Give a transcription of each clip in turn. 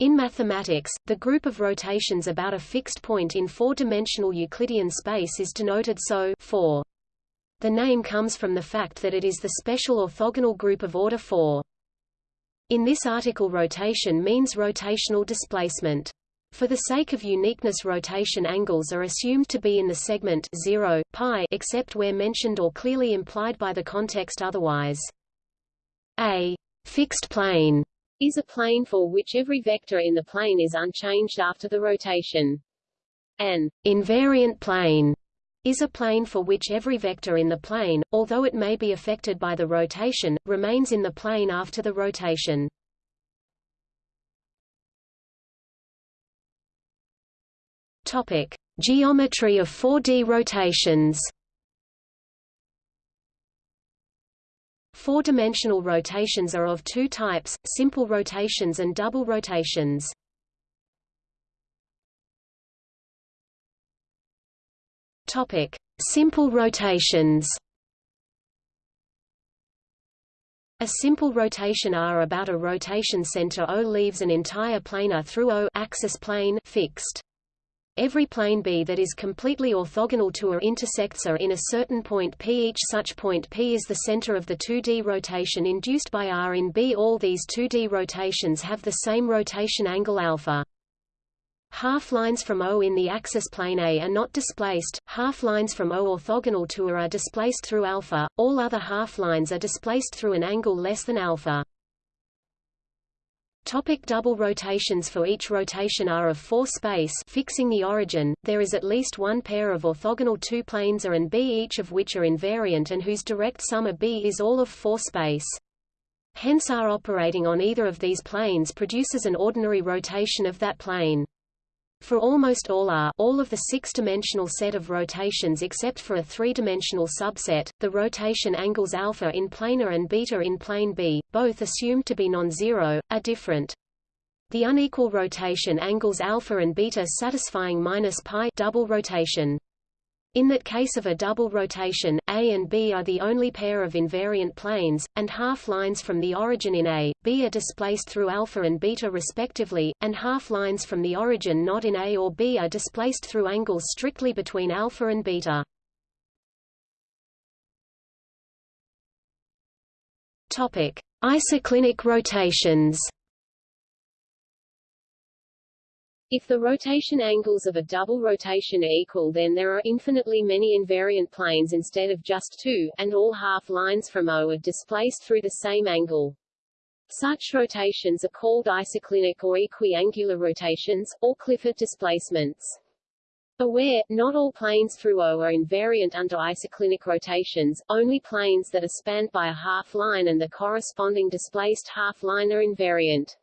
In mathematics, the group of rotations about a fixed point in four-dimensional Euclidean space is denoted so 4. The name comes from the fact that it is the special orthogonal group of order 4. In this article rotation means rotational displacement. For the sake of uniqueness rotation angles are assumed to be in the segment 0, pi except where mentioned or clearly implied by the context otherwise. A fixed plane is a plane for which every vector in the plane is unchanged after the rotation. An invariant plane is a plane for which every vector in the plane, although it may be affected by the rotation, remains in the plane after the rotation. Topic: Geometry of 4D rotations. Four-dimensional rotations are of two types, simple rotations and double rotations. Topic: Simple rotations. A simple rotation R about a rotation center O leaves an entire plane A through O axis plane fixed. Every plane B that is completely orthogonal to A intersects A in a certain point P. Each such point P is the center of the 2D rotation induced by R in B. All these 2D rotations have the same rotation angle alpha. Half lines from O in the axis plane A are not displaced, half lines from O orthogonal to A are displaced through alpha, all other half lines are displaced through an angle less than alpha. Topic double rotations For each rotation R of 4 space fixing the origin, there is at least one pair of orthogonal two planes A and B each of which are invariant and whose direct sum of B is all of 4 space. Hence R operating on either of these planes produces an ordinary rotation of that plane. For almost all R all of the six-dimensional set of rotations except for a three-dimensional subset, the rotation angles alpha in plane A and beta in plane B, both assumed to be non-zero, are different. The unequal rotation angles alpha and beta satisfying minus pi double rotation. In that case of a double rotation, A and B are the only pair of invariant planes, and half-lines from the origin in A, B are displaced through alpha and beta respectively, and half-lines from the origin not in A or B are displaced through angles strictly between alpha and beta. Topic: Isoclinic rotations. If the rotation angles of a double rotation are equal then there are infinitely many invariant planes instead of just two, and all half-lines from O are displaced through the same angle. Such rotations are called isoclinic or equiangular rotations, or Clifford displacements. Aware, not all planes through O are invariant under isoclinic rotations, only planes that are spanned by a half-line and the corresponding displaced half-line are invariant.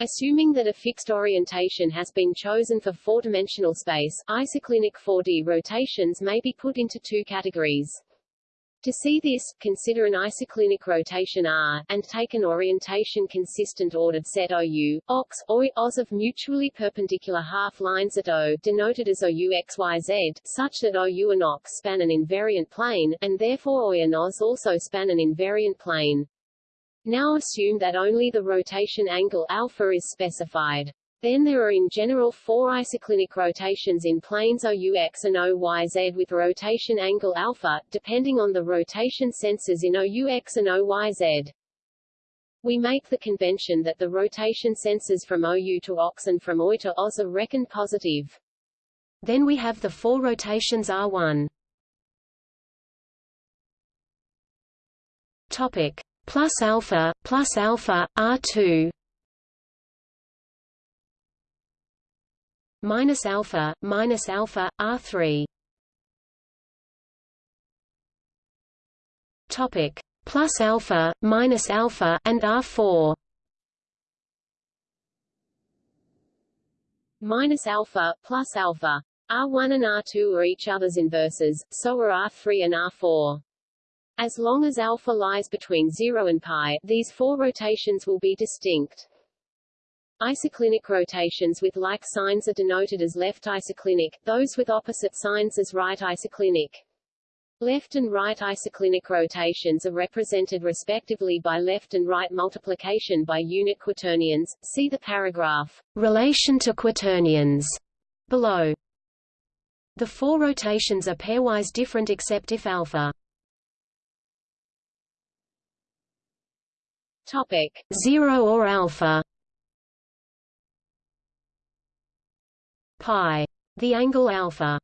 Assuming that a fixed orientation has been chosen for four-dimensional space, isoclinic 4D rotations may be put into two categories. To see this, consider an isoclinic rotation R, and take an orientation-consistent ordered set OU, OX, OI, OS of mutually perpendicular half-lines at O, denoted as OU XYZ, such that OU and OX span an invariant plane, and therefore OI and OS also span an invariant plane. Now assume that only the rotation angle alpha is specified. Then there are in general four isoclinic rotations in planes OUX and OYZ with rotation angle alpha, depending on the rotation sensors in OUX and OYZ. We make the convention that the rotation sensors from OU to OX and from OI to OZ are reckoned positive. Then we have the four rotations R1. Topic plus alpha plus alpha R2 minus alpha minus alpha R3 topic. Plus alpha minus alpha and R4 minus alpha plus alpha. R1 and R2 are each other's inverses, so are R3 and R4. As long as alpha lies between 0 and pi, these four rotations will be distinct. Isoclinic rotations with like signs are denoted as left isoclinic, those with opposite signs as right isoclinic. Left and right isoclinic rotations are represented respectively by left and right multiplication by unit quaternions. See the paragraph Relation to quaternions below. The four rotations are pairwise different except if alpha Topic 0 or alpha? Pi. The angle alpha.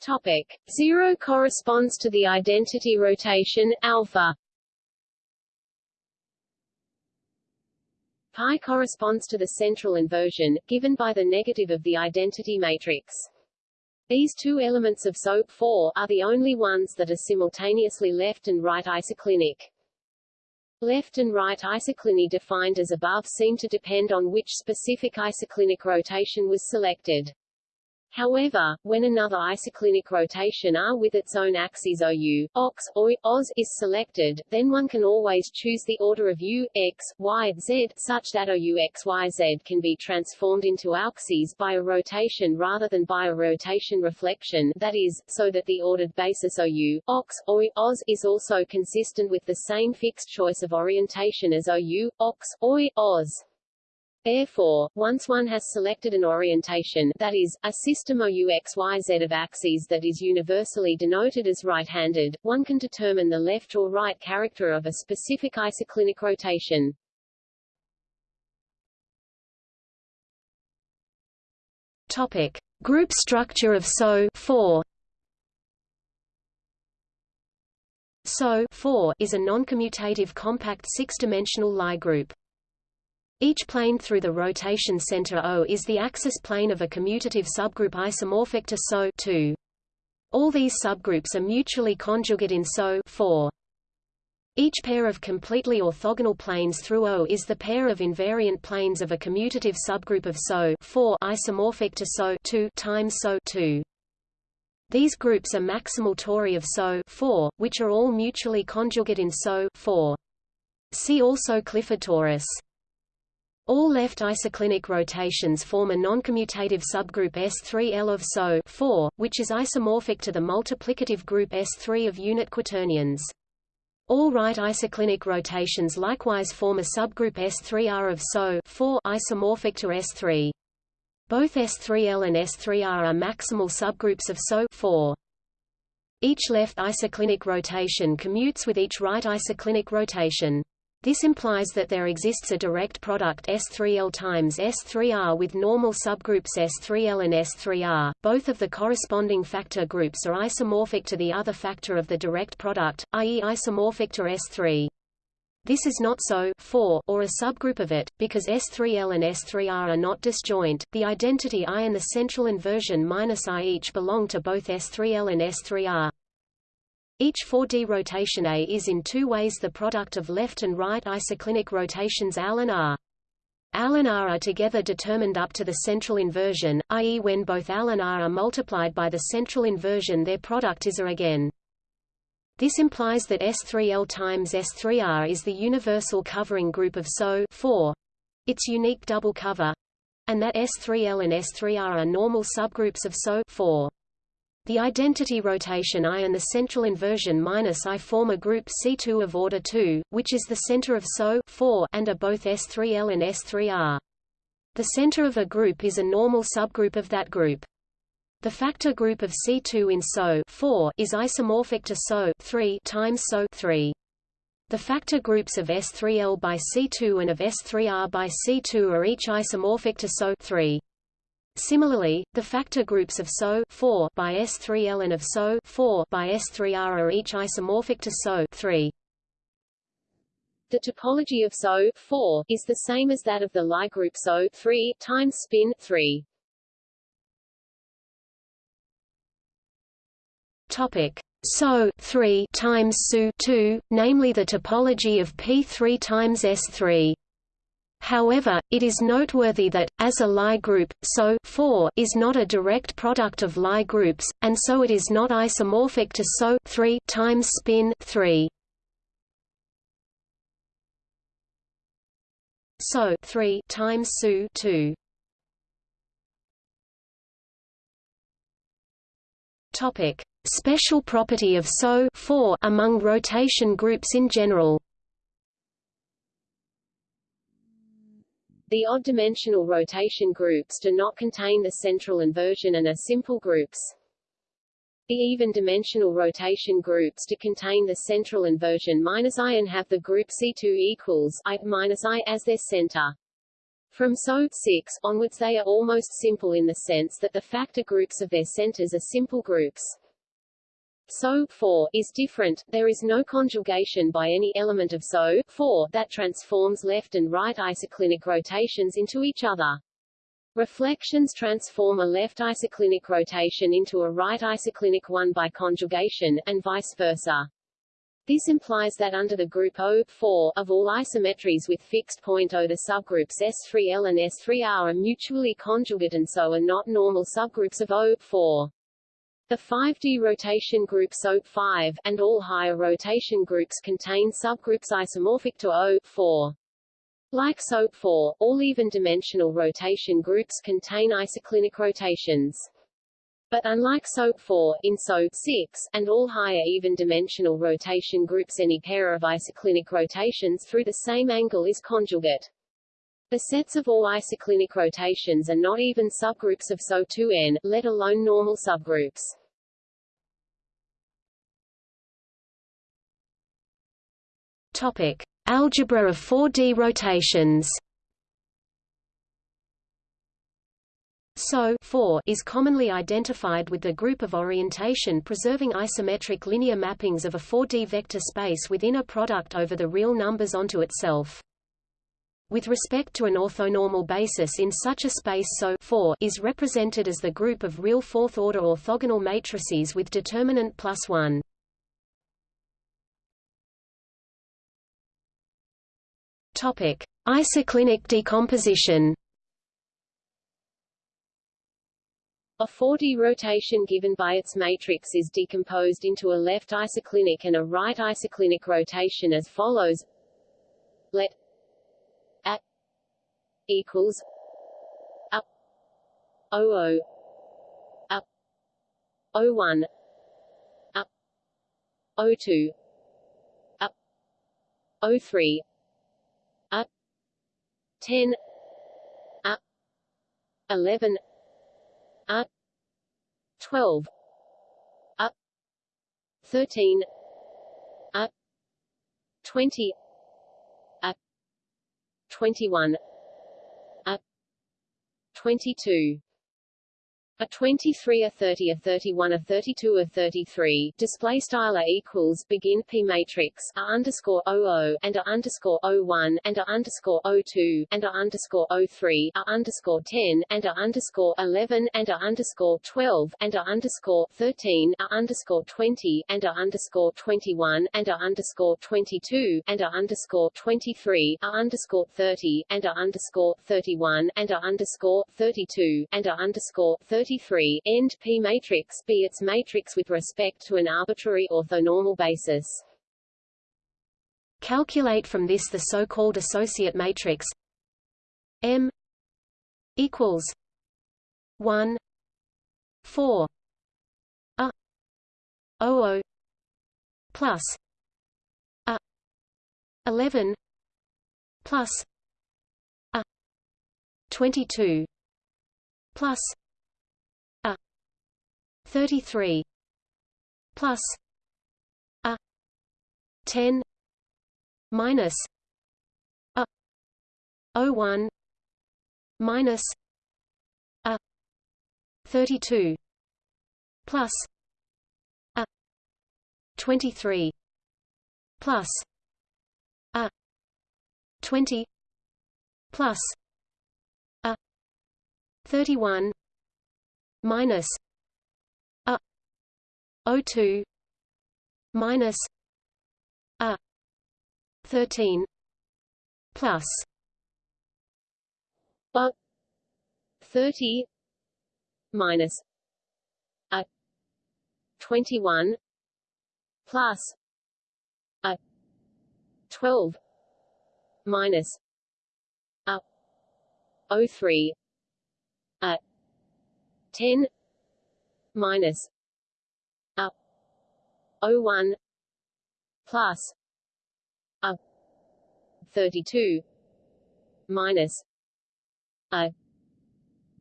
Topic 0 corresponds to the identity rotation alpha. Pi corresponds to the central inversion, given by the negative of the identity matrix. These two elements of SO 4 are the only ones that are simultaneously left and right isoclinic. Left and right isocliny defined as above seem to depend on which specific isoclinic rotation was selected. However, when another isoclinic rotation R with its own axes OU, OX, OI, OZ is selected, then one can always choose the order of U, X, Y, Z, such that OU X, Y, Z can be transformed into auxes by a rotation rather than by a rotation reflection, that is, so that the ordered basis OU, OX, OI, OZ is also consistent with the same fixed choice of orientation as OU, OX, OI, OZ. Therefore, once one has selected an orientation that is, a system OUXYZ of axes that is universally denoted as right-handed, one can determine the left or right character of a specific isoclinic rotation. Topic: Group structure of SO 4. SO 4 is a non-commutative compact six-dimensional Lie group. Each plane through the rotation center O is the axis plane of a commutative subgroup isomorphic to SO 2. All these subgroups are mutually conjugate in SO 4. Each pair of completely orthogonal planes through O is the pair of invariant planes of a commutative subgroup of SO 4 isomorphic to SO 2 times SO 2. These groups are maximal tori of SO 4, which are all mutually conjugate in SO 4. See also Clifford torus. All left isoclinic rotations form a noncommutative subgroup S3L of SO 4, which is isomorphic to the multiplicative group S3 of unit quaternions. All right isoclinic rotations likewise form a subgroup S3R of SO 4 isomorphic to S3. Both S3L and S3R are maximal subgroups of SO 4. Each left isoclinic rotation commutes with each right isoclinic rotation. This implies that there exists a direct product S3L times S3R with normal subgroups S3L and S3R. Both of the corresponding factor groups are isomorphic to the other factor of the direct product, i.e. isomorphic to S3. This is not so 4 or a subgroup of it, because S3L and S3R are not disjoint. The identity I and the central inversion minus I each belong to both S3L and S3R. Each 4D rotation A is in two ways the product of left and right isoclinic rotations Al and R. Al and R are together determined up to the central inversion, i.e. when both Al and R are multiplied by the central inversion their product is A again. This implies that S3L times S3R is the universal covering group of SO 4, its unique double cover, and that S3L and S3R are normal subgroups of SO 4. The identity rotation I and the central inversion minus I form a group C2 of order 2, which is the center of SO 4 and are both S3L and S3R. The center of a group is a normal subgroup of that group. The factor group of C2 in SO 4 is isomorphic to SO 3 times SO 3. The factor groups of S3L by C2 and of S3R by C2 are each isomorphic to SO 3. Similarly, the factor groups of SO 4 by S3L and of SO 4 by S3R are each isomorphic to SO 3. The topology of SO 4 is the same as that of the Lie group SO 3 times spin 3. Topic SO 3 times SU 2, namely the topology of P3 times S3. However, it is noteworthy that, as a Lie group, SO 4 is not a direct product of Lie groups, and so it is not isomorphic to SO 3 times spin 3. SO 3 times SU 2. Topic: Special property of SO among rotation groups in general. The odd-dimensional rotation groups do not contain the central inversion and are simple groups. The even-dimensional rotation groups do contain the central inversion minus i and have the group C2 equals i minus i as their center. From SO 6 onwards they are almost simple in the sense that the factor groups of their centers are simple groups. SO 4 is different, there is no conjugation by any element of SO 4 that transforms left and right isoclinic rotations into each other. Reflections transform a left isoclinic rotation into a right isoclinic one by conjugation, and vice versa. This implies that under the group O4 of all isometries with fixed point O the subgroups S3L and S3R are mutually conjugate and so are not normal subgroups of O4. The 5D rotation group SO5, and all higher rotation groups contain subgroups isomorphic to O4. Like SO4, all even-dimensional rotation groups contain isoclinic rotations. But unlike SO4, in SO6, and all higher even-dimensional rotation groups any pair of isoclinic rotations through the same angle is conjugate. The sets of all isoclinic rotations are not even subgroups of SO2n, let alone normal subgroups. Topic: Algebra of 4D rotations. SO 4 is commonly identified with the group of orientation-preserving isometric linear mappings of a 4D vector space within a product over the real numbers onto itself. With respect to an orthonormal basis in such a space SO 4 is represented as the group of real fourth-order orthogonal matrices with determinant plus 1. Topic: Isoclinic decomposition. A 4D rotation given by its matrix is decomposed into a left isoclinic and a right isoclinic rotation as follows. Let equals up O O up O1 up O2 up O3 10 a 11 a 12 a 13 a 20 a 21 a 22 a 23, a 30, a 31, a 32, a 33. Display style equals begin p matrix a underscore o and a underscore o1 and a underscore o2 and a underscore o3 a underscore 10 and a underscore 11 and a underscore 12 and a underscore 13 a underscore 20 and a underscore 21 and a underscore 22 and a underscore 23 a underscore 30 and a underscore 31 and a underscore 32 and a underscore 30 33 end P matrix be its matrix with respect to an arbitrary orthonormal basis. Calculate from this the so-called associate matrix M equals 1 4 a o o plus a 11 plus a 22 plus 33 plus a 10 minus a 01 minus a 32 plus a 23 plus a 20 plus a 31 minus O2 minus A thirteen plus A thirty minus A twenty one plus A twelve minus A O three A ten minus O1 plus a 32 minus a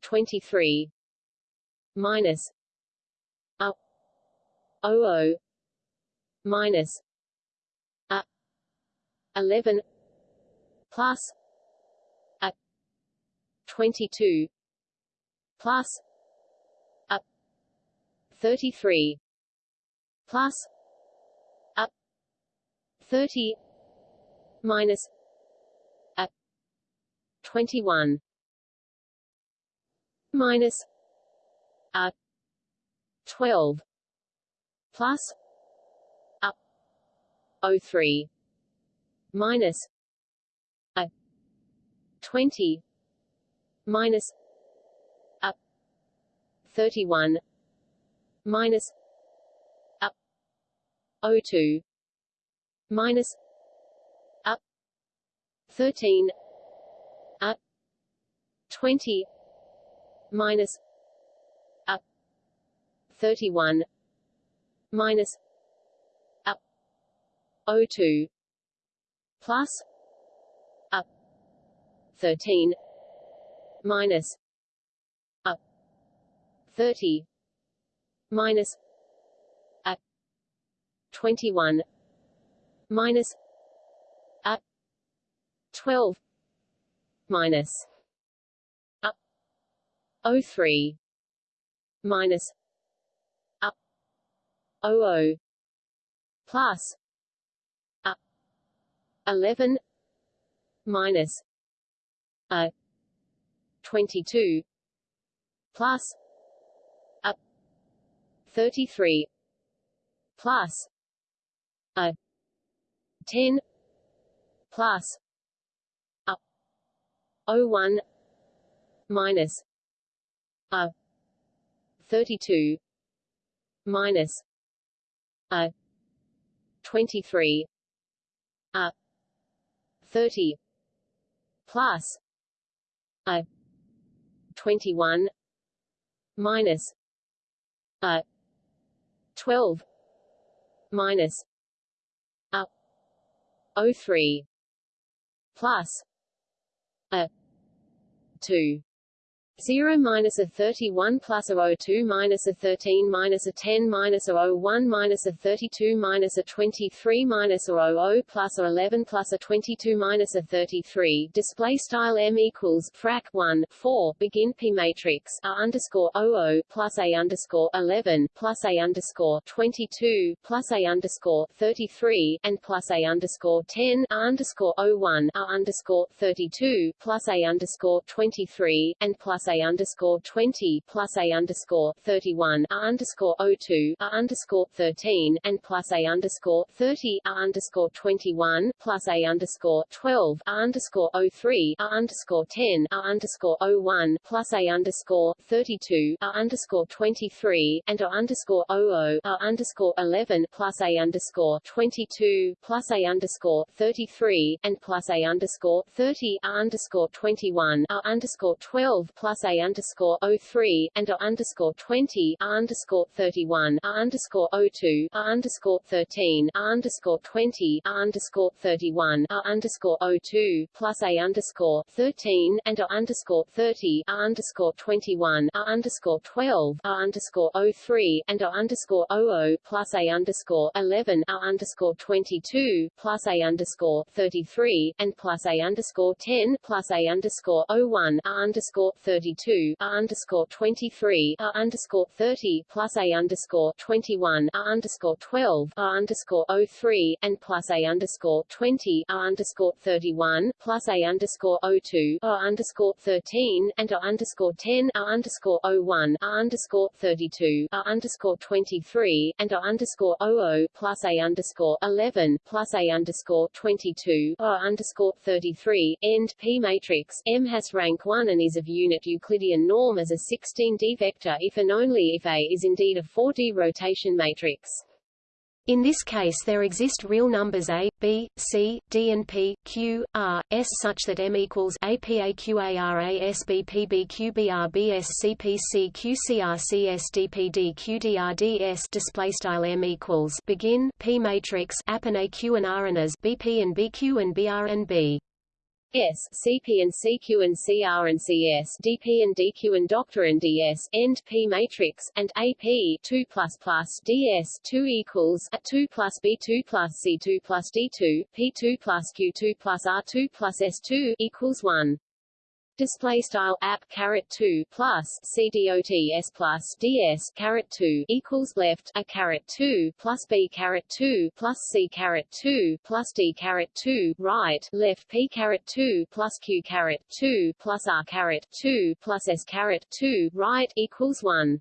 23 minus a 00 minus a 11 plus a 22 plus a 33 plus a 30 minus a 21 minus a 12 plus a 03 minus a 20 minus a 31 minus 02 minus a 13 a 20 minus a 31 minus a 02 plus a 13 minus a 30 minus 21 minus a 12 minus a 03 minus a 00 plus a 11 minus a 22 plus a 33 plus a. 10 plus. A. 01 minus. A. 32 minus. A. 23 a. 30 plus. A. 21 minus. A. 12 minus 03 plus a 2 0 minus a 31 plus a 02 minus a 13 minus a 10 minus a 01 minus a 32 minus a 23 minus a 00 plus a 11 plus a 22 minus a 33 display style m equals frac 1 4 begin p matrix. A underscore 00 plus a underscore 11 plus a underscore 22 plus a underscore 33 and plus a underscore 10 a underscore 01 a underscore 32 plus a underscore 23 and plus a underscore 20 plus a underscore 31 a underscore 02 a underscore 13 and plus a underscore 30 a underscore 21 plus a underscore 12 a underscore 03 a underscore 10 a underscore 01 plus a underscore 32 a underscore 23 and a underscore 00 a underscore 11 plus a underscore 22 plus a underscore 33 and plus a underscore 30 a underscore 21 a underscore 12 plus a underscore 03 and a underscore 20 a underscore 31 a underscore 02 a underscore 13 a underscore 20 a underscore 31 a underscore 02 plus a underscore 13 and a underscore 30 a underscore 21 a underscore 12 a underscore 03 and a underscore 00 plus a underscore 11 a underscore 22 plus a underscore 33 and plus a underscore 10 plus a underscore 01 a underscore 32 a underscore 23 a underscore 30 plus a underscore 21 a underscore 12 a underscore 03 and plus a underscore 20 a underscore 31 plus a underscore 02 a underscore 13 and a underscore 10 a underscore 01 a underscore 32 a underscore 23 and a underscore 00 plus a underscore 11 plus a underscore 22 a underscore 33 end P matrix M has rank 1 and is of unit Euclidean norm as a 16D vector if and only if A is indeed a 4D rotation matrix. In this case there exist real numbers a, b, c, d and p, q, r, s such that m equals a p a q a r a s b p b q b r b s c p c q c r c s d p d q d r d s display style m equals begin p matrix app and a q and r and as b p and b q and b r and b S, CP and CQ and CR and CS, DP and DQ and Doctor and DS, end P matrix, and AP 2 plus plus DS 2 equals a 2 plus B2 plus C2 plus D2, P2 plus Q2 plus R2 plus S2 equals 1 display style app caret 2 plus cdots plus ds caret 2 equals left a caret 2 plus b caret 2 plus c caret 2 plus d caret 2 right left p caret 2 plus q caret 2 plus r caret 2 plus s caret 2 right equals 1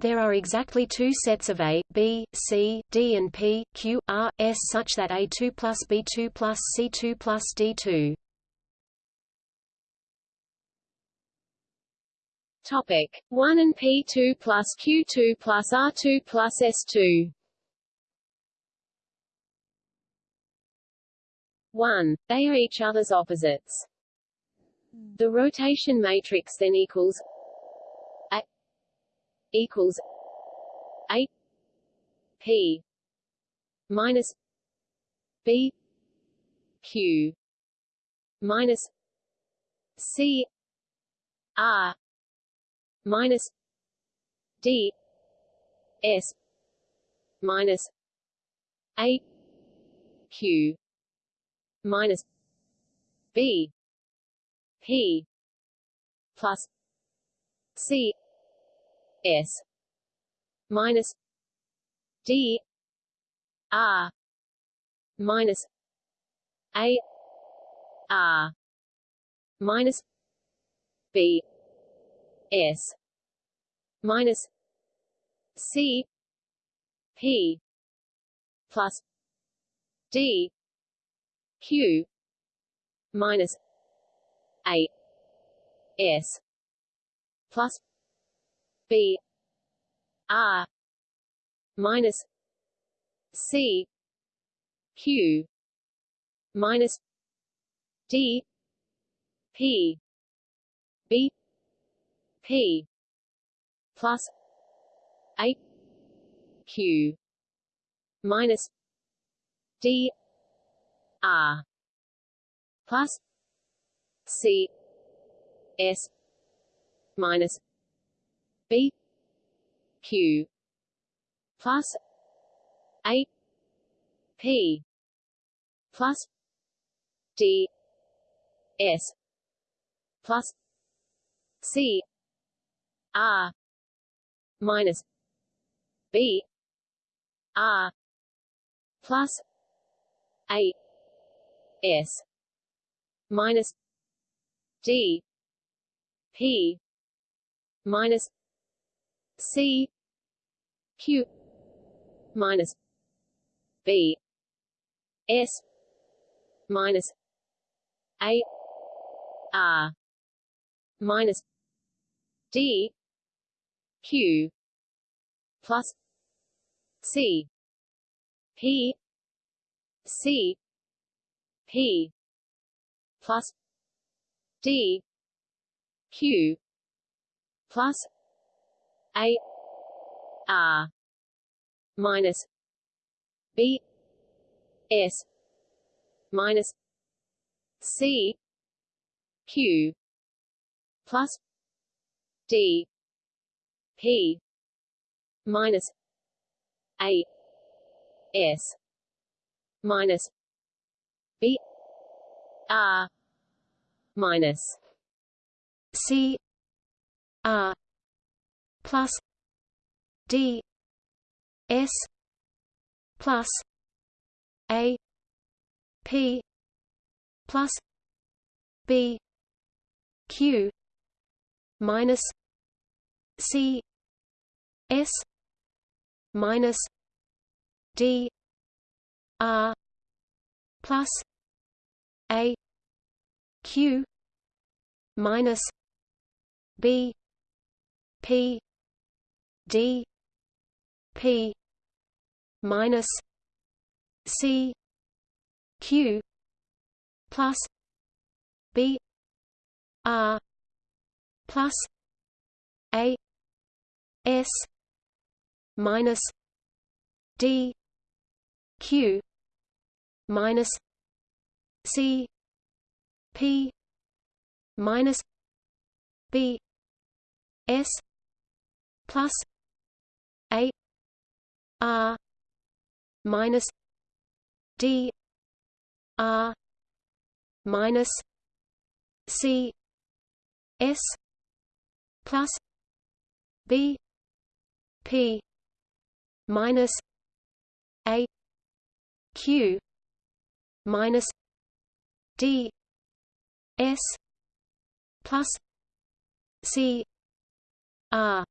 there are exactly two sets of A, B, C, D and P, Q, R, S such that A2 plus B2 plus C2 plus D2 Topic 1 and P2 plus Q2 plus R2 plus S2 1. They are each other's opposites. The rotation matrix then equals A equals A P minus B Q minus C R minus D S minus A Q minus B P plus C S minus D R minus A R minus B S minus C P plus D Q minus A S plus B R minus C Q minus D P B P plus A Q minus D R plus C S minus B Q plus A P plus D S plus C R minus B R plus A S minus D P minus C Q minus B S minus A R minus D Q plus C P C P plus D Q plus A R minus B S minus C Q plus D P minus A S minus B R minus C R plus D S plus A P plus B Q minus C S minus D R plus A Q minus B P D P minus C Q plus B R plus A S minus D Q minus C P minus B S plus A R minus D R minus C S plus B P minus A Q minus D S plus C R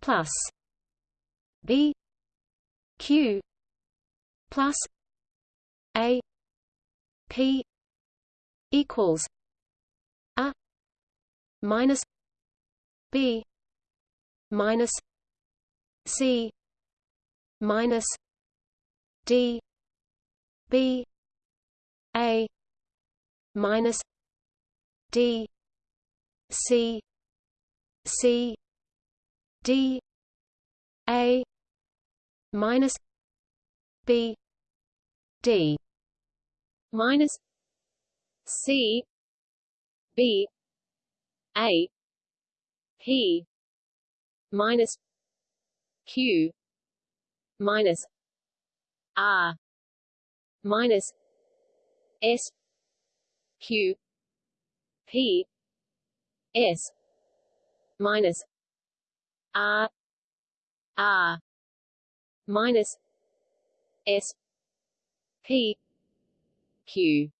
plus B Q plus A P equals A minus B minus C minus D B A minus D C C D A minus B D minus C B A P minus Q minus R minus S Q P S minus R R minus S P Q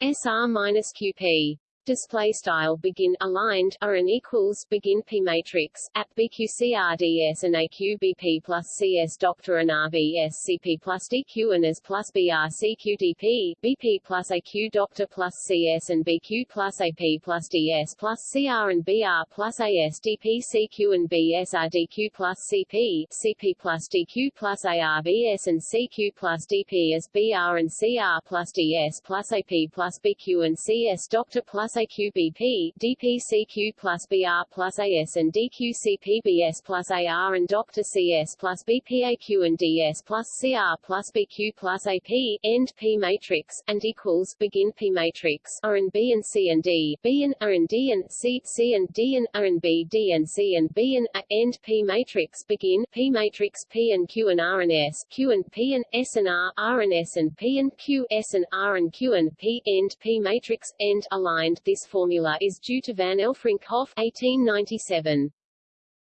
SR minus QP display style begin aligned are an equals begin p matrix at bqcrds and aqbp plus cs doctor and rbs cp plus dq and as plus brcqdp bp plus aq doctor plus cs and bq plus ap plus ds plus cr and br plus as dp cq and bsr dq plus cp cp plus dq plus arbs and cq plus dp as br and cr plus ds plus ap plus bq and cs doctor plus AQBP, DPCQ plus BR plus AS and DQCPBS plus AR and Dr. CS plus BPAQ and DS plus CR plus BQ plus AP, end P matrix, and equals begin P matrix, R and B and C and D, B and R and D and C, C and D and R and B, D and C and B and A, end P matrix, begin P matrix P and Q and R and S, Q and P and S and R, R and S and P and Q, S and R and Q and P, end P matrix, end aligned this formula is due to van Elfrinkhof 1897.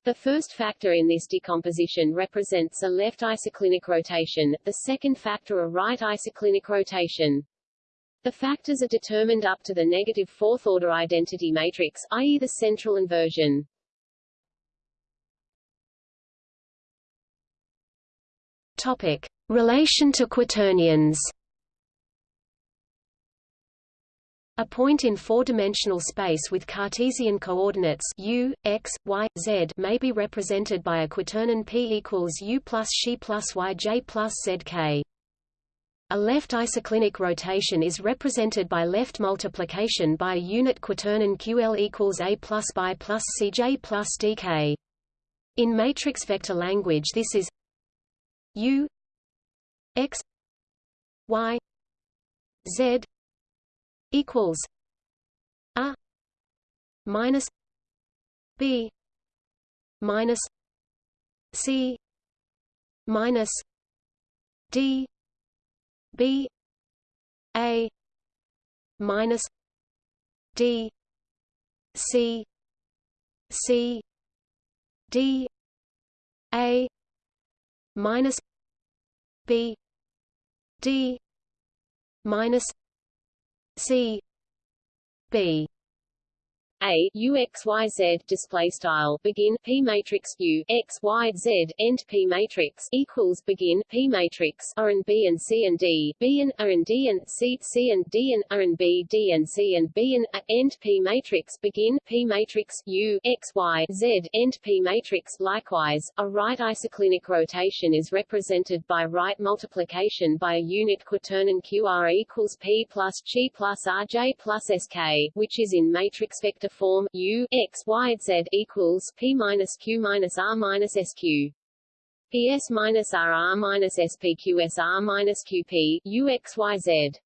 The first factor in this decomposition represents a left isoclinic rotation, the second factor a right isoclinic rotation. The factors are determined up to the negative fourth-order identity matrix, i.e. the central inversion. Topic. Relation to quaternions A point in four-dimensional space with Cartesian coordinates u, x, y, z may be represented by a quaternion p equals u plus xi plus yj plus zk. A left isoclinic rotation is represented by left multiplication by a unit quaternion ql equals a plus by plus cj plus dk. In matrix vector language this is u x y z equals a minus b minus c minus d b a minus d c c d a minus b d minus C B a u x y z display style begin p matrix u x y z end p matrix equals begin p matrix r and b and c and d b and r and d and c c and d and r and b d and c and b and a end p matrix begin p matrix u x y z end p matrix likewise a right isoclinic rotation is represented by right multiplication by a unit quaternion qr equals p plus G plus rj plus sk which is in matrix vector form U x y z equals P minus Q minus R minus SQ. PS minus R R minus SPQS R minus QP U x y z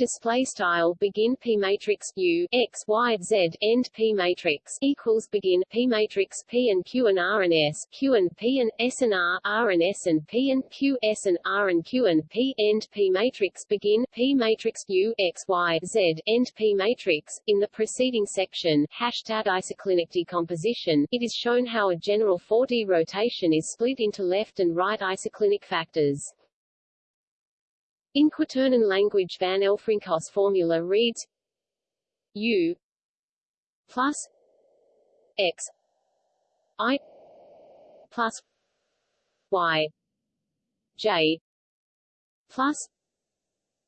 display style begin p matrix u x y z end p matrix equals begin p matrix p and q and r and s q and p and s and r r and s and p and q s and r and q and p end p matrix begin p matrix u x y z end p matrix in the preceding section hashtag isoclinic decomposition it is shown how a general 4d rotation is split into left and right isoclinic factors in Quaternion language Van Elfrinkhof's formula reads U plus X I plus Y J plus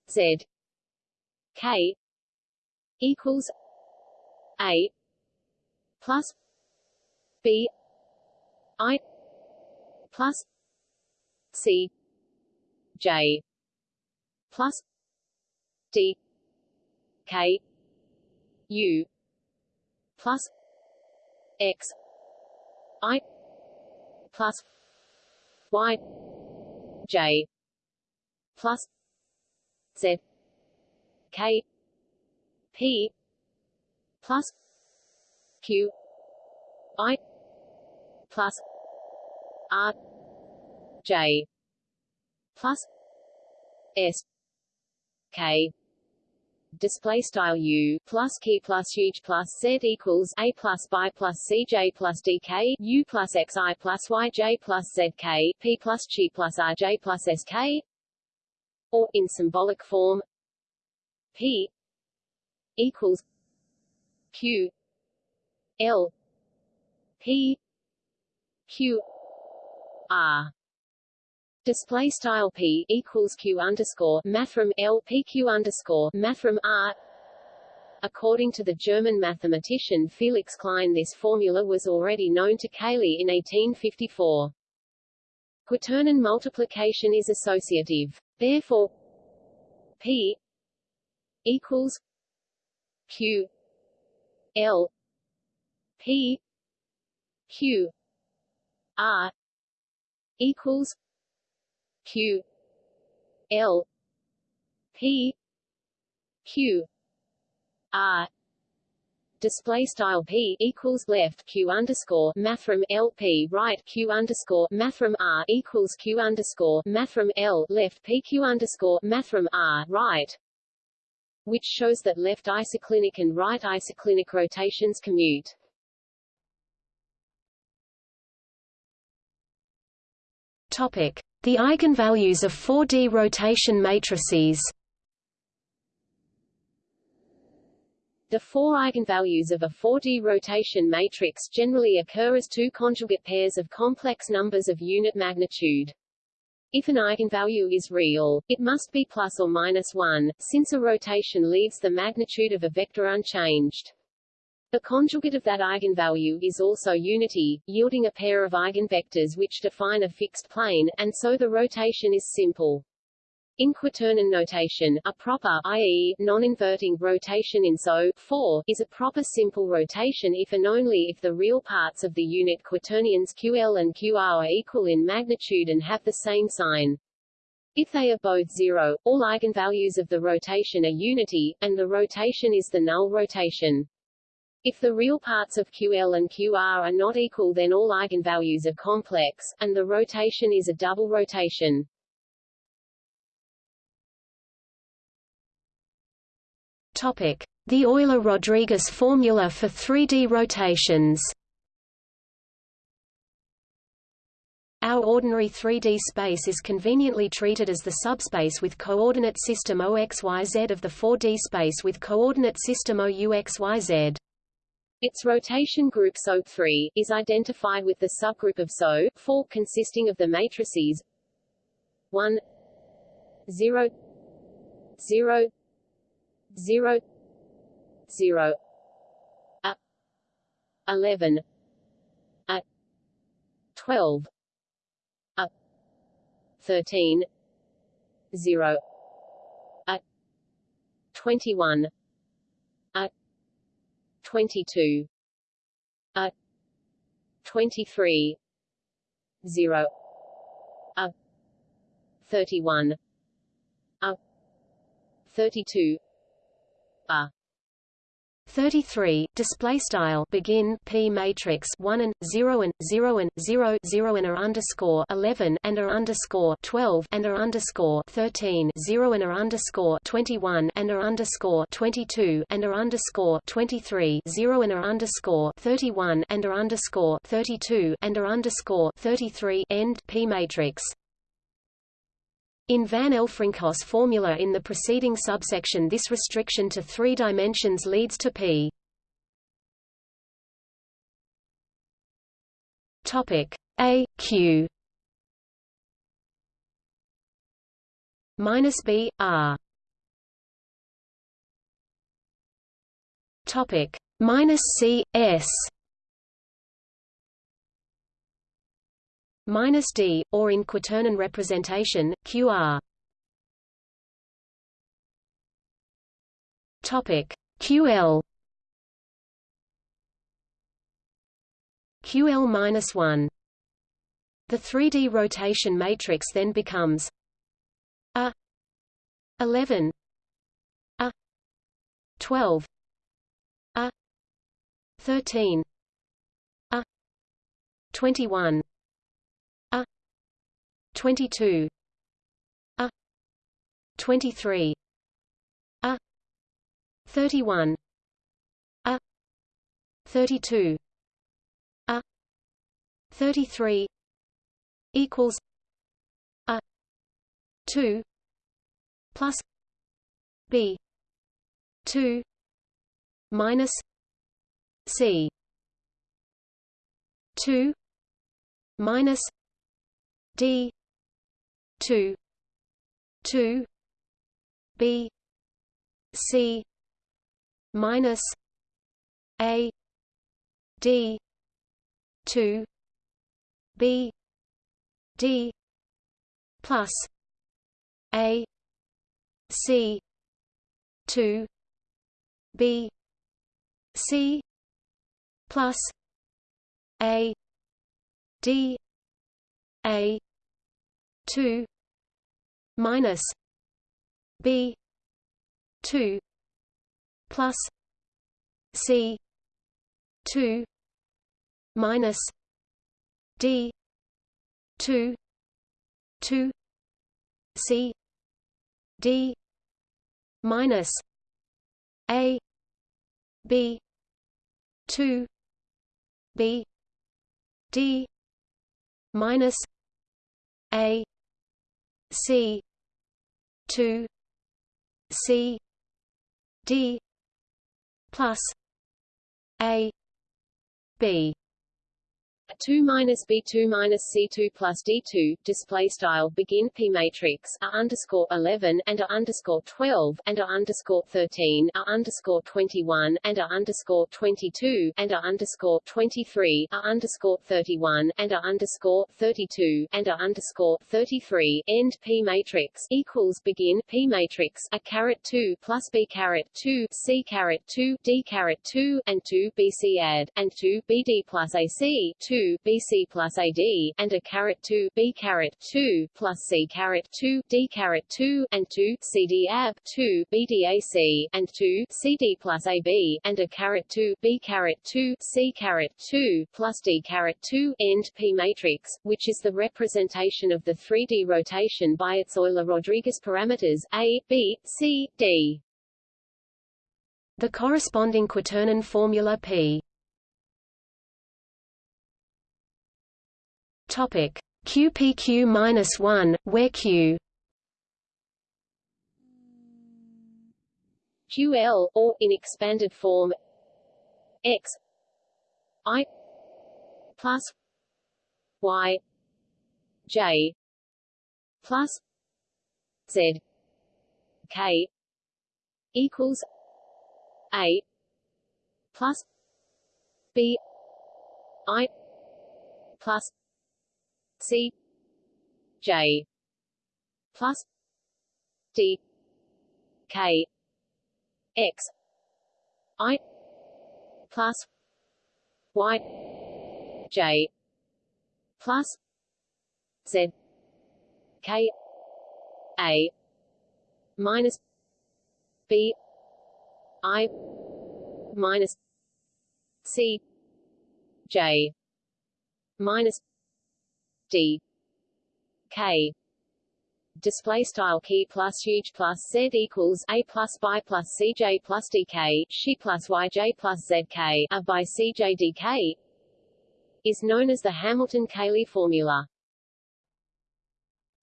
Z K equals A plus B I plus C J plus D K U plus X I plus Y J plus Z K P plus Q I plus R J plus S K. Display style U plus K plus huge plus Z equals A plus by plus CJ plus DK U plus XI plus YJ plus ZK P plus g plus RJ plus SK or in symbolic form P equals Q L P Q R Display style p equals q underscore mathrm l pq underscore mathrm r. According to the German mathematician Felix Klein, this formula was already known to Cayley in 1854. Quaternion multiplication is associative. Therefore, p equals q l p q r equals q l p q r display style p equals left q underscore mathrm l p right q underscore mathrm r equals q underscore mathrm l left p q underscore mathrm r right, which shows that left isoclinic and right isoclinic rotations commute. Topic: the eigenvalues of 4D rotation matrices The four eigenvalues of a 4D rotation matrix generally occur as two conjugate pairs of complex numbers of unit magnitude. If an eigenvalue is real, it must be plus or minus 1, since a rotation leaves the magnitude of a vector unchanged. The conjugate of that eigenvalue is also unity, yielding a pair of eigenvectors which define a fixed plane, and so the rotation is simple. In quaternion notation, a proper i.e., non-inverting rotation in SO 4 is a proper simple rotation if and only if the real parts of the unit quaternions QL and QR are equal in magnitude and have the same sign. If they are both zero, all eigenvalues of the rotation are unity, and the rotation is the null rotation. If the real parts of QL and QR are not equal then all eigenvalues are complex, and the rotation is a double rotation. Topic. The Euler-Rodrigues formula for 3D rotations Our ordinary 3D space is conveniently treated as the subspace with coordinate system OXYZ of the 4D space with coordinate system OUXYZ. Its rotation group SO3 is identified with the subgroup of SO4 consisting of the matrices 1 0 0 0 0 a 11 a 12 a 13 0 a 21 a 22 a. 23 0 a. 31 a. 32 a 33 display style begin p matrix 1 and 0 and 0 and 0 0 and a underscore 11 and a underscore 12 and a underscore 13 0 and a underscore 21 and a underscore 22 and a underscore 23 0 and a underscore 31 and a underscore 32 and a underscore 33 end p matrix in Van Elfrinkhof's formula in the preceding subsection this restriction to three dimensions leads to p. Topic. A Q. Minus B R. Topic. Minus C S minus d, or in quaternion representation, qr. Topic ql. ql minus one. The 3D rotation matrix then becomes a 11 a 12 a 13 a 21 22 a. 23 a. 31 a. 32 a. 33 equals a. 2 plus b. 2 minus c. 2 minus d 2 2 b c minus a d 2 b d plus a c 2 b c plus a d a 2 minus b 2 plus c 2 minus d 2 2 c d minus a b 2 b d minus a C two C D plus A B 2 minus B 2 minus C 2 plus D 2 display style begin P matrix a underscore 11 and a underscore 12 and a underscore 13 a underscore 21 and a underscore 22 and a underscore 23 a underscore 31 and a underscore 32 and a underscore 33 end P matrix equals begin P matrix a caret 2 plus B caret 2 C caret 2 D caret 2 and 2 BC add and 2 BD plus AC 2 BC plus AD, and a caret 2 B caret 2 plus C caret 2 D caret 2 and 2 CD AB 2 BDAC and 2 CD plus AB and a caret 2 B caret 2 C caret 2 plus D caret 2 end P matrix, which is the representation of the 3D rotation by its Euler-Rodrigues parameters A, B, C, D. The corresponding quaternion formula P Topic QPQ-1, where Q? QL, or, in expanded form X I plus Y J plus Z K equals A plus B I plus C J plus D K X I plus Y J plus Z K A minus B I minus C J minus D K display style key plus huge plus z equals a plus by plus cj plus dk she plus yj plus zk a by cj dk is known as the Hamilton-Cayley formula.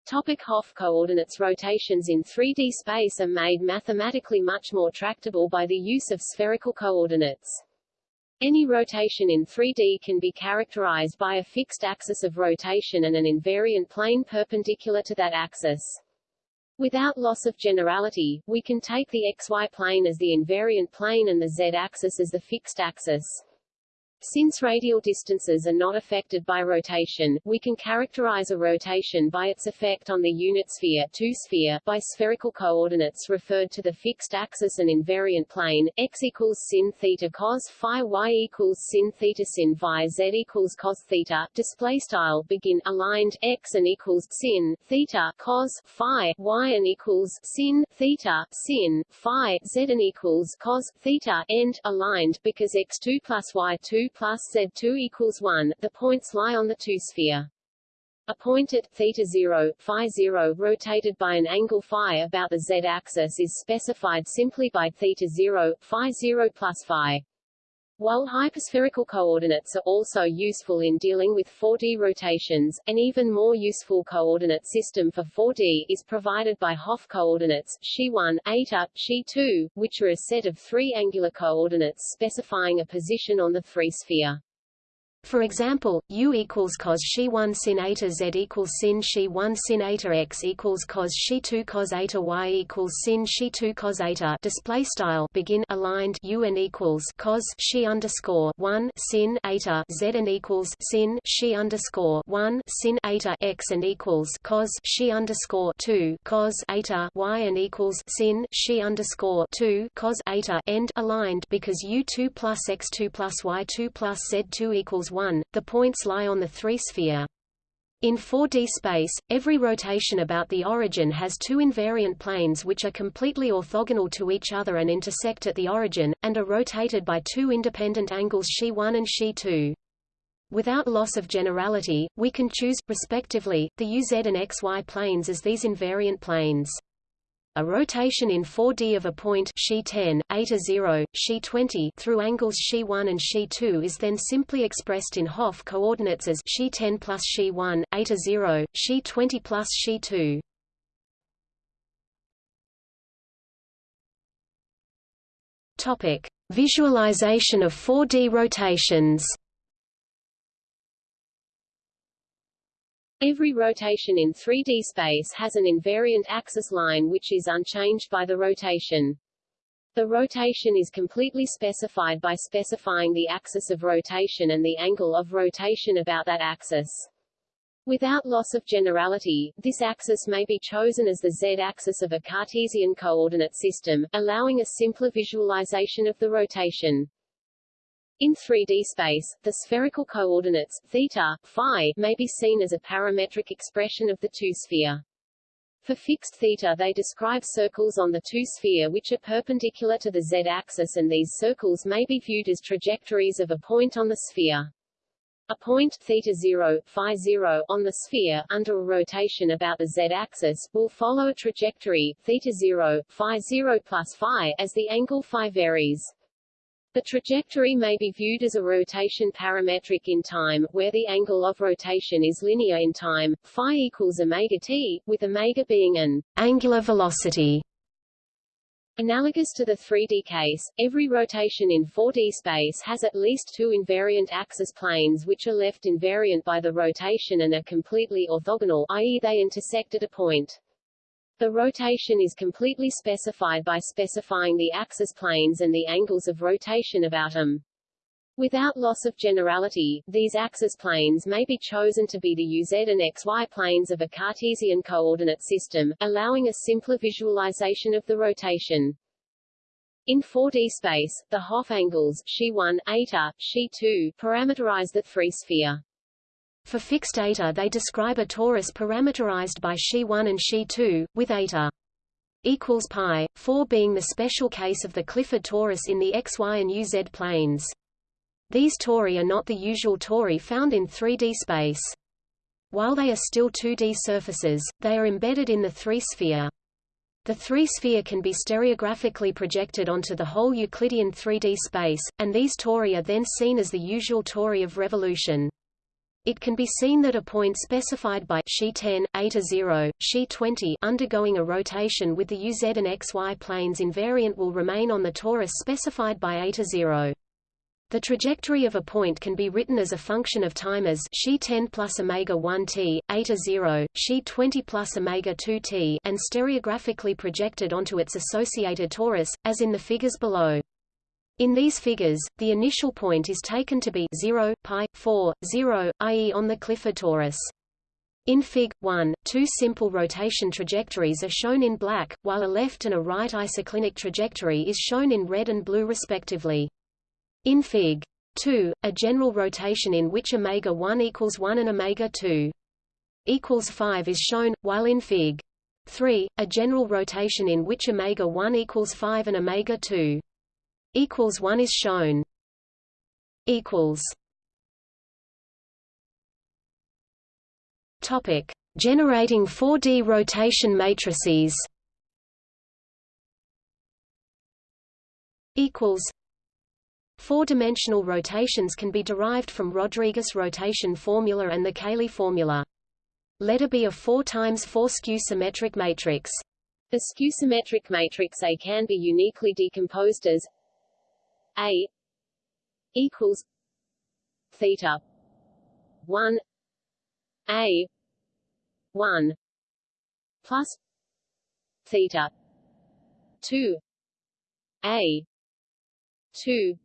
Topic Hopf coordinates Rotations in 3D space are made mathematically much more tractable by the use of spherical coordinates. Any rotation in 3D can be characterized by a fixed axis of rotation and an invariant plane perpendicular to that axis. Without loss of generality, we can take the xy plane as the invariant plane and the z-axis as the fixed axis. Since radial distances are not affected by rotation, we can characterize a rotation by its effect on the unit sphere, two sphere by spherical coordinates referred to the fixed axis and invariant plane, x equals sin theta cos phi y equals sin theta sin phi z equals cos theta, display style begin aligned x and equals sin theta cos phi y and equals sin theta sin phi z and equals cos theta end aligned because x2 plus y2 plus Z2 equals 1, the points lie on the two-sphere. A point at theta 0, phi 0 rotated by an angle phi about the z-axis is specified simply by theta 0, phi 0 plus phi. While hyperspherical coordinates are also useful in dealing with 4D rotations, an even more useful coordinate system for 4D is provided by Hopf coordinates, Xi1, eta, Xi2, which are a set of three angular coordinates specifying a position on the three-sphere. For example, u equals cos she 1 sin eta z equals sin she 1 sin eta x equals cos she 2 cos eta y equals sin she 2 cos eta. Display style. Begin. Aligned. U and equals cos she underscore 1 sin eta z and equals sin she underscore 1 sin eta x and equals cos she underscore 2 cos eta y and equals sin she underscore 2 cos eta. End. Aligned. Because u2 plus x2 plus y2 plus z2 equals 1, the points lie on the three-sphere. In 4D space, every rotation about the origin has two invariant planes which are completely orthogonal to each other and intersect at the origin, and are rotated by two independent angles xi1 and xi2. Without loss of generality, we can choose, respectively, the uz and xy planes as these invariant planes. A rotation in 4D of a point xi 10, eta 0, xi 20 through angles xi 1 and xi 2 is then simply expressed in Hopf coordinates as xi 10 plus xi 1, eta 0, xi 20 plus xi 2. Topic: Visualization of 4D rotations. Every rotation in 3D space has an invariant axis line which is unchanged by the rotation. The rotation is completely specified by specifying the axis of rotation and the angle of rotation about that axis. Without loss of generality, this axis may be chosen as the z-axis of a Cartesian coordinate system, allowing a simpler visualization of the rotation. In 3D space, the spherical coordinates, theta, phi, may be seen as a parametric expression of the two-sphere. For fixed theta they describe circles on the two-sphere which are perpendicular to the z-axis and these circles may be viewed as trajectories of a point on the sphere. A point theta 0, phi 0 on the sphere under a rotation about the z-axis will follow a trajectory theta 0, phi 0 plus phi as the angle phi varies. The trajectory may be viewed as a rotation parametric in time, where the angle of rotation is linear in time, phi equals omega t, with omega being an angular velocity. Analogous to the 3D case, every rotation in 4D space has at least two invariant axis planes which are left invariant by the rotation and are completely orthogonal i.e. they intersect at a point. The rotation is completely specified by specifying the axis planes and the angles of rotation about them. Without loss of generality, these axis planes may be chosen to be the UZ and XY planes of a Cartesian coordinate system, allowing a simpler visualization of the rotation. In 4D space, the Hopf angles xi1, eta, xi2 parameterize the three-sphere. For fixed eta they describe a torus parameterized by xi1 and xi2, with eta equals pi, 4 being the special case of the Clifford torus in the xy and uz planes. These tori are not the usual tori found in 3D space. While they are still 2D surfaces, they are embedded in the three-sphere. The three-sphere can be stereographically projected onto the whole Euclidean 3D space, and these tori are then seen as the usual tori of revolution. It can be seen that a point specified by xi10, eta 0, xi20 undergoing a rotation with the uz and xy planes invariant will remain on the torus specified by eta 0. The trajectory of a point can be written as a function of time as xi 10 plus omega 1 t, eta 0, xi 20 plus omega 2 t, and stereographically projected onto its associated torus, as in the figures below. In these figures, the initial point is taken to be 0, pi, 4, 0, i.e. on the Clifford torus. In Fig. 1, two simple rotation trajectories are shown in black, while a left and a right isoclinic trajectory is shown in red and blue respectively. In Fig. 2, a general rotation in which omega 1 equals 1 and omega 2 equals 5 is shown, while in Fig. 3, a general rotation in which omega 1 equals 5 and omega 2 equals 1 is shown. Equals. Topic: Generating 4D rotation matrices. Equals. Four-dimensional rotations can be derived from Rodrigues rotation formula and the Cayley formula. Let A be a 4 times 4 skew-symmetric matrix. The skew-symmetric matrix A can be uniquely decomposed as A equals theta 1 A 1 plus theta 2 A 2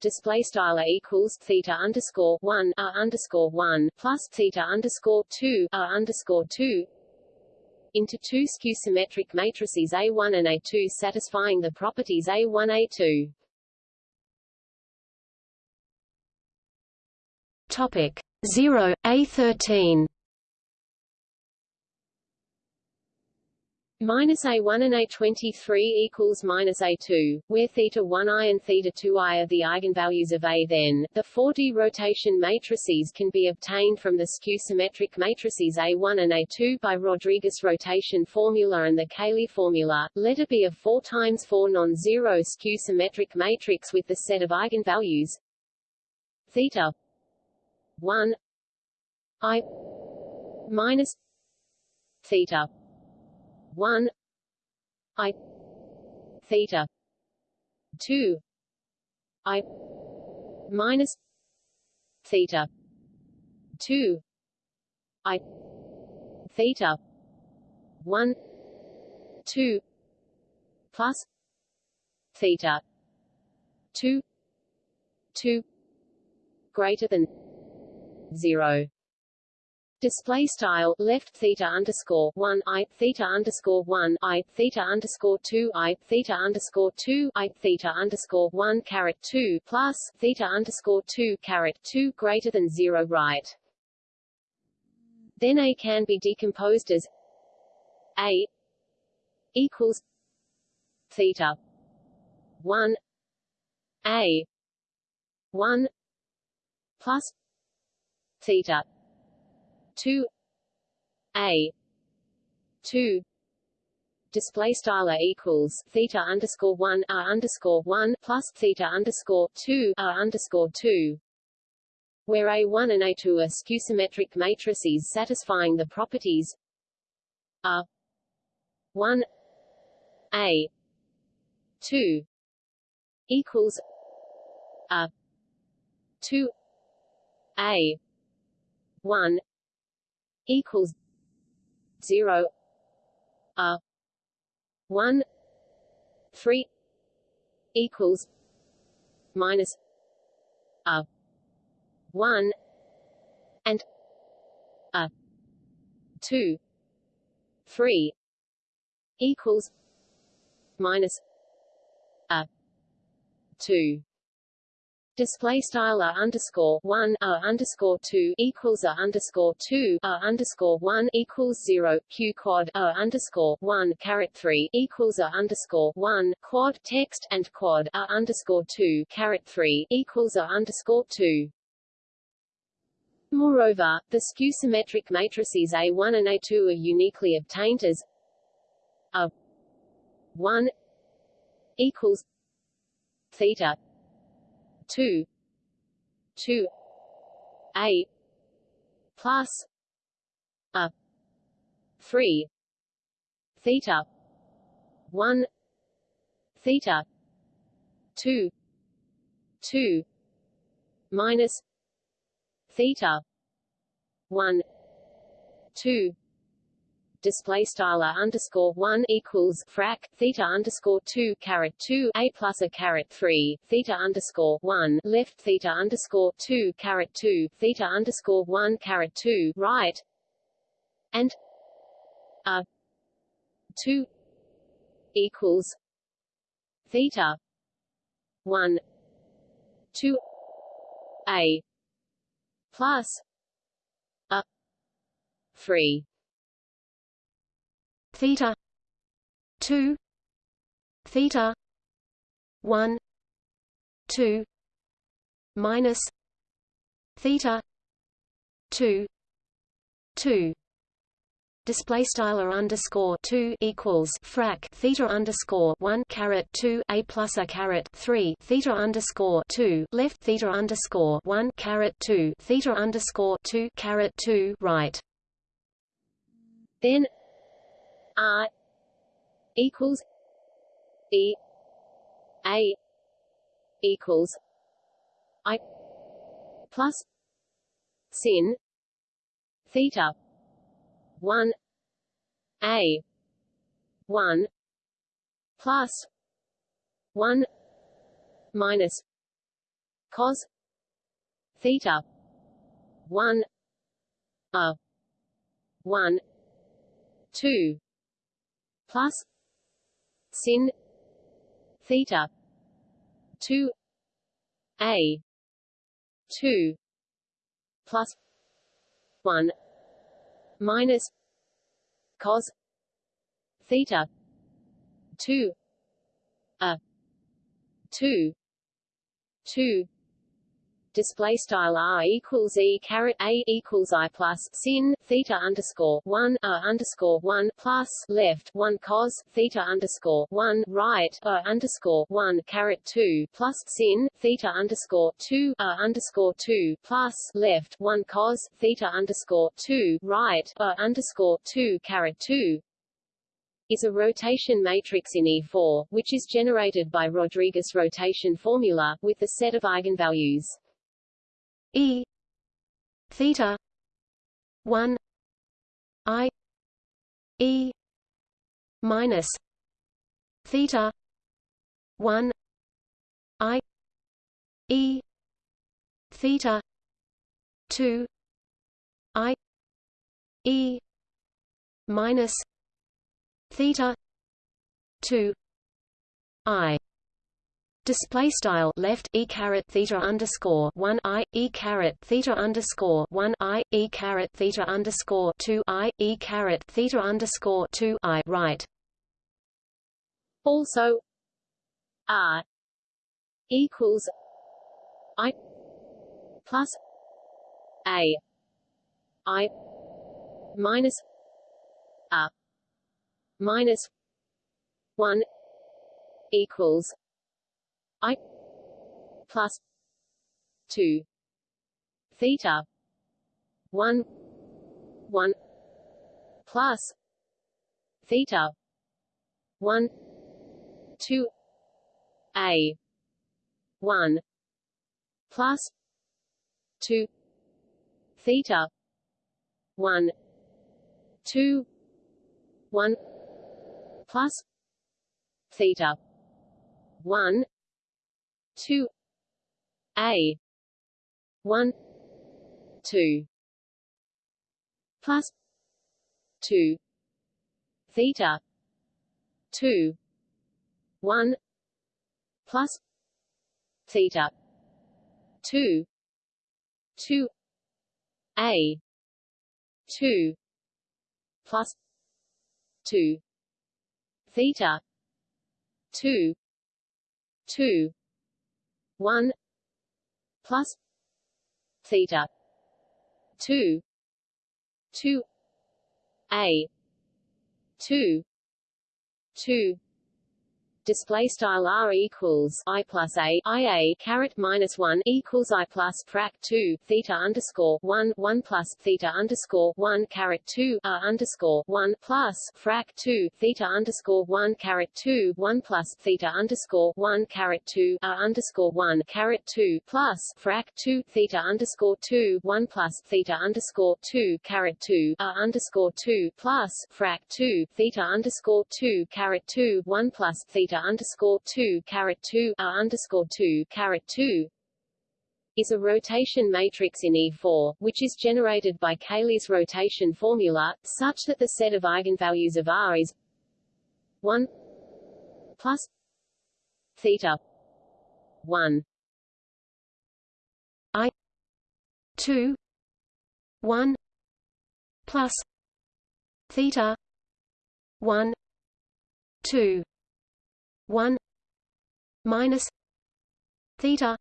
display style equals theta underscore one r underscore one plus theta underscore two r underscore two into two skew-symmetric matrices A1 and A2 satisfying the properties A1 A2. Topic 0 A13 Minus A1 and A23 equals minus A2, where theta 1i and theta 2i are the eigenvalues of A. Then, the 4D rotation matrices can be obtained from the skew-symmetric matrices A1 and A2 by Rodrigues rotation formula and the Cayley formula. Let it be a 4 times 4 non-zero skew-symmetric matrix with the set of eigenvalues theta 1 i minus theta 1 i theta 2 i minus theta 2 i theta 1 2 plus theta 2 2 greater than 0 display style left theta underscore one i theta underscore one i theta underscore two i theta underscore two i theta underscore one caret two plus theta underscore two caret two greater than zero right. Then a can be decomposed as a equals theta one a one plus theta. 2 a. 2 display style equals theta underscore one r underscore one plus theta underscore two r underscore two, where A1 and A2 are skew-symmetric matrices satisfying the properties R one. A. Two. Equals a. Two. A one equals zero a one three equals minus a one and a two three equals minus a two Display style a underscore one a underscore two equals a underscore two a underscore one equals zero q quad a underscore one caret three equals a underscore one quad text and quad a underscore two caret three equals a underscore two. Moreover, the skew-symmetric matrices A1 and A2 are uniquely obtained as a 1 equals theta 2 2 a plus a 3 theta 1 theta 2 2 minus theta 1 2 display style underscore one equals frac theta underscore two caret two a plus a caret three theta underscore one left theta underscore two caret two theta underscore one caret two right and a two equals theta one two a plus a three theta 2 theta 1 2 minus theta 2 2 display style underscore 2 equals frac theta underscore 1 caret 2 a plus a caret 3 theta underscore 2 left theta underscore 1 caret 2 theta underscore 2 caret 2 right. Then R equals E A equals I plus sin theta one A one plus one minus cos theta one a one two plus sin theta 2 a 2 plus 1 minus cos theta 2 a 2 2 display style r equals e caret a equals i plus sin theta underscore one a underscore one plus left one cos theta underscore one right a underscore one caret two plus sin theta underscore two a underscore two plus left one cos theta underscore two right a underscore two caret two is a rotation matrix in E4, which is generated by Rodrigues rotation formula, with the set of eigenvalues E theta one I E minus theta one I E theta two I E minus theta two I Display style left e caret theta underscore one i e caret theta underscore one i e caret theta underscore two i e caret theta underscore two i right. Also, r equals i plus a i minus a minus one equals I plus two theta one one plus theta one two a 1 plus 2 theta 1 2 1 plus theta 1 2 a 1 2 plus 2 theta 2 1 plus theta 2 2 a 2 plus 2 theta 2 2 1 plus theta 2 2 a 2 2 display style r equals i plus a i a caret minus one equals i plus frac two theta underscore one one plus theta underscore one caret two r underscore one plus frac two theta underscore one caret two one plus theta underscore one caret two r underscore one caret two plus frac two theta underscore two one plus theta underscore two caret two r underscore two plus frac two theta underscore two caret two one plus theta theta underscore two caret two r underscore two caret two is a rotation matrix in E4, which is generated by Cayley's rotation formula, such that the set of eigenvalues of R is 1 plus theta 1 I 2 1 plus theta 1 2 1 minus theta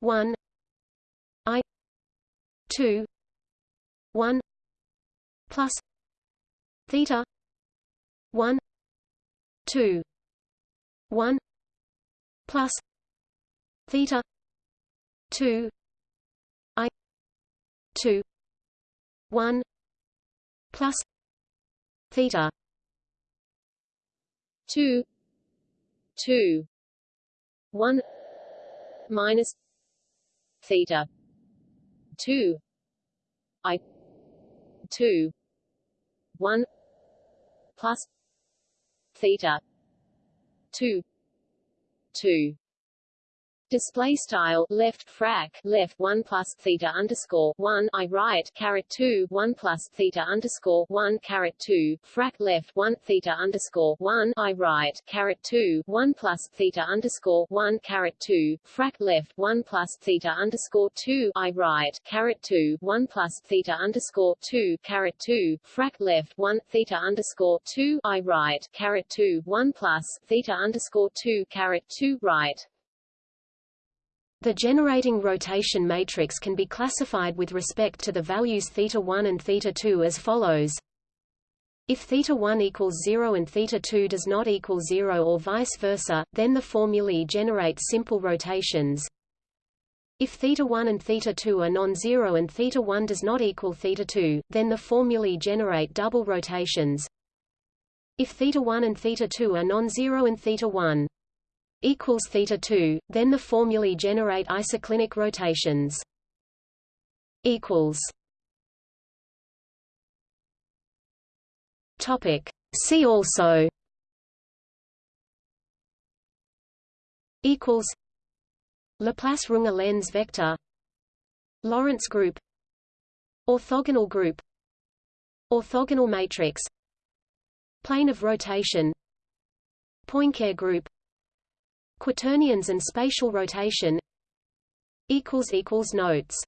1 i 2 1 plus theta 1 2 1 plus theta 2 i 2 1 plus theta 2 2 1 minus theta. 2 i 2 1 plus theta. 2 2 display style left frac left 1 plus theta underscore 1 i right caret 2 1 plus theta underscore 1 caret 2 frac left 1 theta underscore 1 i right caret 2 1 plus theta underscore 1 caret 2 frac left 1 plus theta underscore 2 i right caret 2 1 plus theta underscore 2 caret 2 frac left 1 theta underscore 2 i right caret 2 1 plus theta underscore 2 caret 2 right the generating rotation matrix can be classified with respect to the values θ1 and θ2 as follows. If θ1 equals 0 and θ2 does not equal 0 or vice versa, then the formulae generate simple rotations. If θ1 and θ2 are non-zero and θ1 does not equal θ2, then the formulae generate double rotations. If θ1 and θ2 are non-zero and θ1 equals theta 2, then the formulae generate isoclinic rotations. equals. Topic. See also. Equals. Laplace Runge Lenz vector. Lorentz group. Orthogonal group. Orthogonal matrix. Plane of rotation. Poincare group Quaternions and spatial rotation. Notes